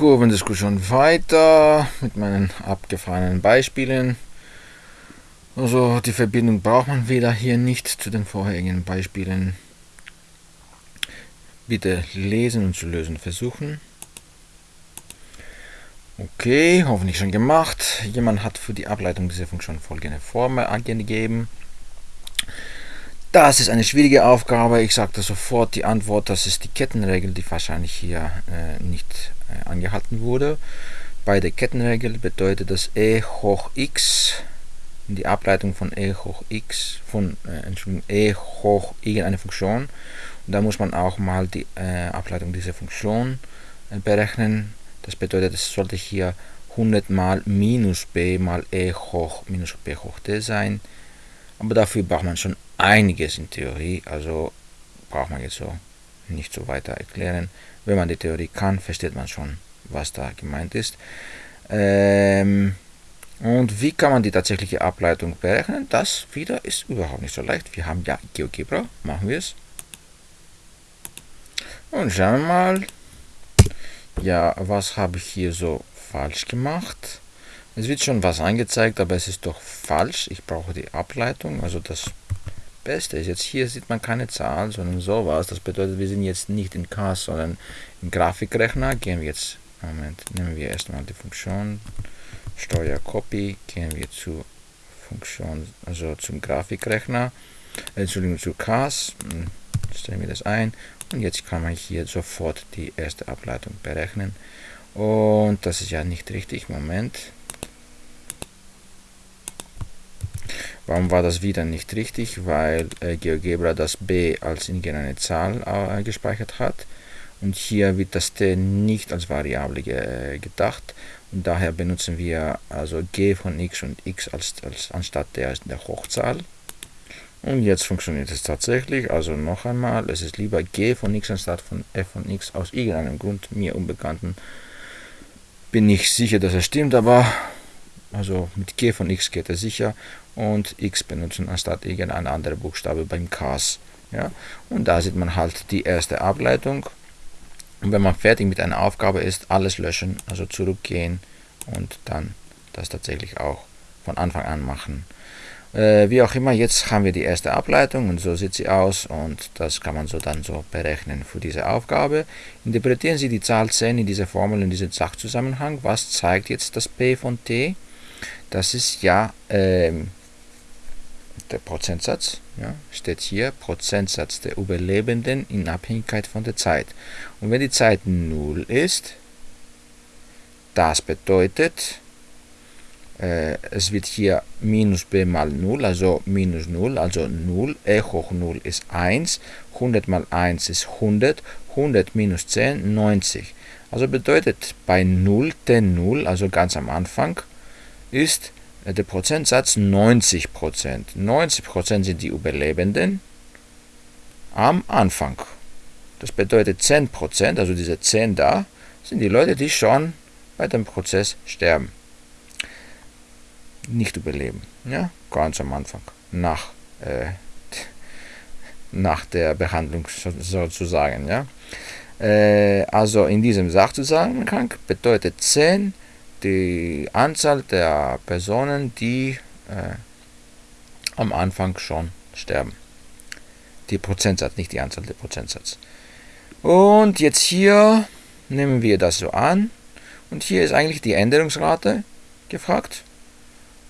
Kurvendiskussion weiter mit meinen abgefahrenen Beispielen. Also die Verbindung braucht man wieder hier nicht zu den vorherigen Beispielen. Bitte lesen und zu lösen versuchen. Okay, hoffentlich schon gemacht. Jemand hat für die Ableitung dieser Funktion folgende Formel angegeben. Das ist eine schwierige Aufgabe. Ich sagte sofort die Antwort, das ist die Kettenregel, die wahrscheinlich hier äh, nicht äh, angehalten wurde. Bei der Kettenregel bedeutet das e hoch x die Ableitung von e hoch x von äh, Entschuldigung, e hoch irgendeine Funktion. Und da muss man auch mal die äh, Ableitung dieser Funktion äh, berechnen. Das bedeutet, es sollte hier 100 mal minus b mal e hoch minus b hoch d sein. Aber dafür braucht man schon einiges in Theorie, also braucht man jetzt so nicht so weiter erklären. Wenn man die Theorie kann, versteht man schon, was da gemeint ist. Ähm, und wie kann man die tatsächliche Ableitung berechnen? Das wieder ist überhaupt nicht so leicht. Wir haben ja GeoGebra, machen wir es. Und schauen wir mal. Ja, was habe ich hier so falsch gemacht? Es wird schon was angezeigt, aber es ist doch falsch. Ich brauche die Ableitung, also das Beste ist jetzt, hier sieht man keine Zahl, sondern sowas. Das bedeutet, wir sind jetzt nicht in CAS, sondern im Grafikrechner. Gehen wir jetzt, Moment, nehmen wir erstmal die Funktion Steuer Copy, gehen wir zu Funktion, also zum Grafikrechner, Entschuldigung, zu CAS, hm, stellen wir das ein und jetzt kann man hier sofort die erste Ableitung berechnen. Und das ist ja nicht richtig, Moment. Warum war das wieder nicht richtig? Weil äh, GeoGebra das b als irgendeine Zahl äh, gespeichert hat. Und hier wird das t nicht als Variable ge äh, gedacht. Und daher benutzen wir also g von x und x als, als anstatt der, der Hochzahl. Und jetzt funktioniert es tatsächlich. Also noch einmal, es ist lieber g von x anstatt von f von x aus irgendeinem Grund, mir unbekannten. Bin nicht sicher, dass es stimmt, aber also mit g von x geht es sicher und x benutzen anstatt irgendein anderer Buchstabe beim CAS. Ja? Und da sieht man halt die erste Ableitung. Und wenn man fertig mit einer Aufgabe ist, alles löschen, also zurückgehen und dann das tatsächlich auch von Anfang an machen. Äh, wie auch immer, jetzt haben wir die erste Ableitung und so sieht sie aus und das kann man so dann so berechnen für diese Aufgabe. Interpretieren Sie die Zahl 10 in dieser Formel, in diesem Sachzusammenhang. Was zeigt jetzt das P von T? Das ist ja ähm, der Prozentsatz, ja, steht hier Prozentsatz der Überlebenden in Abhängigkeit von der Zeit. Und wenn die Zeit 0 ist, das bedeutet, äh, es wird hier minus b mal 0, also minus 0, also 0, e hoch 0 ist 1, 100 mal 1 ist 100, 100 minus 10, 90. Also bedeutet bei 0, den 0, also ganz am Anfang, ist äh, der Prozentsatz 90% 90% sind die Überlebenden am Anfang. Das bedeutet 10% also diese 10 da, sind die Leute, die schon bei dem Prozess sterben. Nicht überleben. Ja, ganz am Anfang. Nach, äh, nach der Behandlung sozusagen. Ja. Äh, also in diesem Sachzusammenhang bedeutet 10 die Anzahl der Personen, die äh, am Anfang schon sterben. Die Prozentsatz, nicht die Anzahl der Prozentsatz. Und jetzt hier nehmen wir das so an. Und hier ist eigentlich die Änderungsrate gefragt.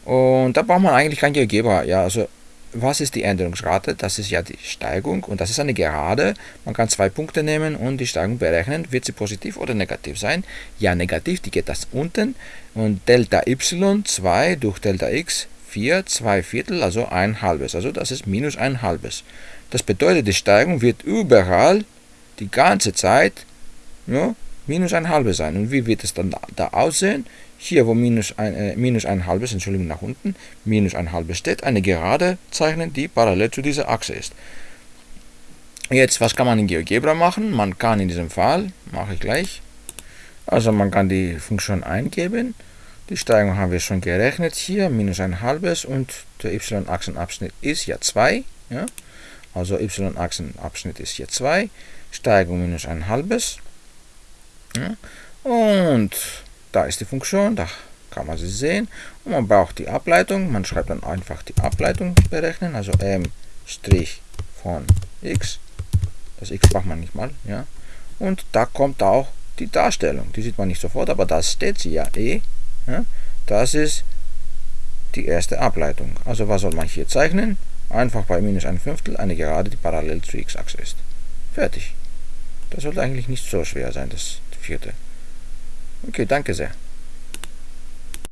Und da braucht man eigentlich kein Geber. Ja, also was ist die Änderungsrate? Das ist ja die Steigung und das ist eine Gerade. Man kann zwei Punkte nehmen und die Steigung berechnen. Wird sie positiv oder negativ sein? Ja, negativ, die geht das unten. Und Delta y 2 durch Delta x 4, 2 Viertel, also ein halbes. Also das ist minus ein halbes. Das bedeutet, die Steigung wird überall die ganze Zeit ja, minus ein halbes sein. Und wie wird es dann da aussehen? hier wo minus ein, äh, minus ein halbes, Entschuldigung, nach unten, minus ein halbes steht, eine Gerade zeichnen, die parallel zu dieser Achse ist. Jetzt, was kann man in GeoGebra machen? Man kann in diesem Fall, mache ich gleich, also man kann die Funktion eingeben, die Steigung haben wir schon gerechnet hier, minus ein halbes und der y-Achsenabschnitt ist ja 2, ja? also y-Achsenabschnitt ist hier 2, Steigung minus ein halbes? Und da ist die Funktion, da kann man sie sehen. Und man braucht die Ableitung. Man schreibt dann einfach die Ableitung berechnen, also m' von x. Das x braucht man nicht mal. Ja. Und da kommt auch die Darstellung. Die sieht man nicht sofort, aber da steht sie ja eh. Ja. Das ist die erste Ableitung. Also was soll man hier zeichnen? Einfach bei minus ein Fünftel eine Gerade, die parallel zur x-Achse ist. Fertig. Das sollte eigentlich nicht so schwer sein, das vierte. Okay, danke sehr.